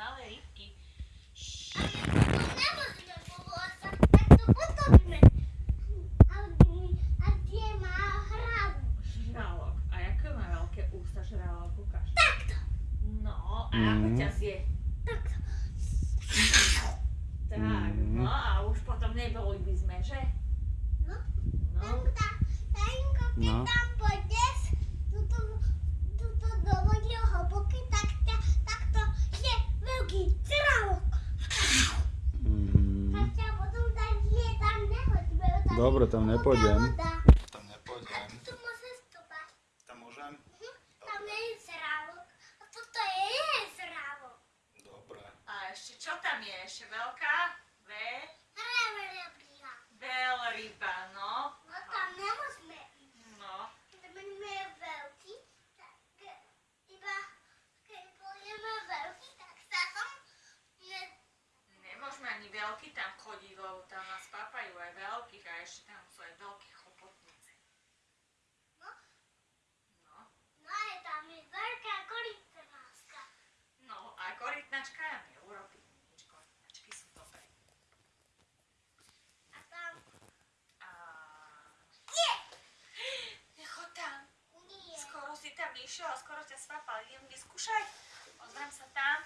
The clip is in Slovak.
malé rybky. No, a ako Mhm. ťa zje? takto. Tak, Mhm. no a už potom neboli by sme, že? No. No, Tanko, keď No. tam pôjdeš, tuto, tuto do vody hlboky, tak, ťa, tak to je veľký žralok. Mhm. Tak ťa potom tak je tam nehoďme. tam je Dobre, tam nepôjdem. Tam A nepôjdem. tu môžeš stúpať. Tam môžem? Mhm. Tam nie je žralok. A toto je žralok. Dobre. a ešte čo tam je? Ešte veľká? Ve? Reverebria. Veľryba, no. No tam nemôžeme ísť. No, Keď budeme veľký, tak iba keď budeme veľký, tak sa tam ne, nemôžeme ani veľký tam chodiť, lebo tam nás papajú aj veľkých a ešte tam sú aj veľké chopotnice. No. No, No je tam je veľká korytnáska. no a korytnačka nám neurobí nič, korytnačky sú dobré. A tam A... nie, Nechod tam. nie. Skoro si tam išiel a skoro ťa spapal. Idem vyskúšať. Pozriem sa tam.